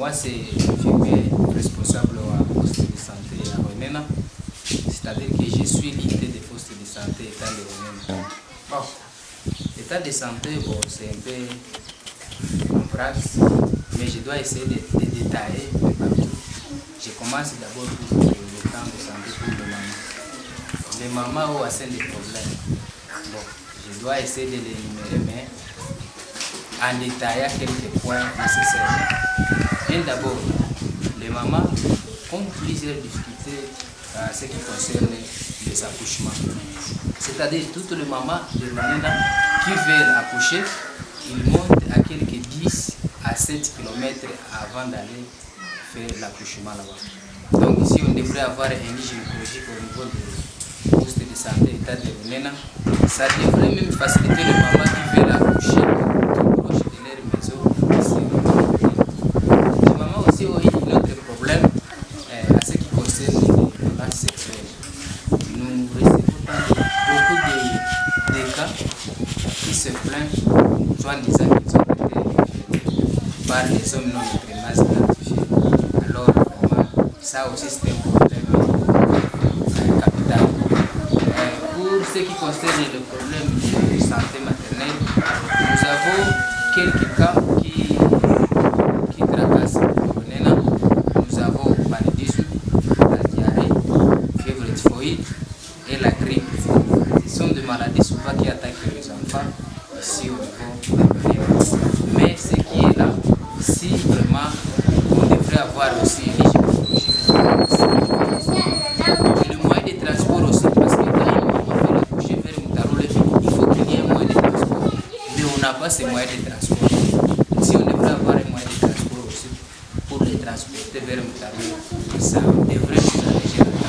Moi, c'est responsable au poste de santé à Renena. C'est-à-dire que je suis l'unité des postes de santé état de Renena. Bon, état de santé, bon, c'est un peu complexe, mais je dois essayer de, de détailler. Je commence d'abord pour le temps de santé pour le maman. Les mamans ont assez de problèmes. Bon, je dois essayer de les énumérer, mais en détaillant quelques points nécessaires. D'abord, les mamans ont plusieurs difficultés en ce qui concerne les accouchements. C'est-à-dire, toutes les mamans de Manena qui veulent accoucher, ils montent à quelques 10 à 7 km avant d'aller faire l'accouchement là-bas. Donc ici, on devrait avoir un lit gynécologique au niveau du poste de santé état de. Ça devrait même faciliter les mamans qui veulent accoucher tout proche de leur maison. Les mamans aussi ont un autre problème euh, à ce qui concerne les violences sexuelles. Nous recevons beaucoup de, de cas qui se plaignent, soit en disant qu'ils ont été par les hommes non extrêmement identifiés. Alors, vraiment, ça aussi c'est un problème euh, capital. Euh, pour ce qui concerne le problème de santé maternelle, nous avons quelques cas qui, qui tracassent le. Nous avons le la diarrhée, fièvre typhoïde. Ce sont des maladies souvent qui attaquent les enfants ici au niveau de l'Union. Mais ce qui est là, si vraiment on devrait avoir aussi une gynécologie. Et le moyen de transport aussi, parce que quand une maman veut accoucher vers Moutarole, il faut qu'il y ait un moyen de transport. Mais on n'a pas ces moyens de transport. Si on devrait avoir un moyen de transport aussi pour les transporter vers Moutarole, ça devrait nous alléger la tâche.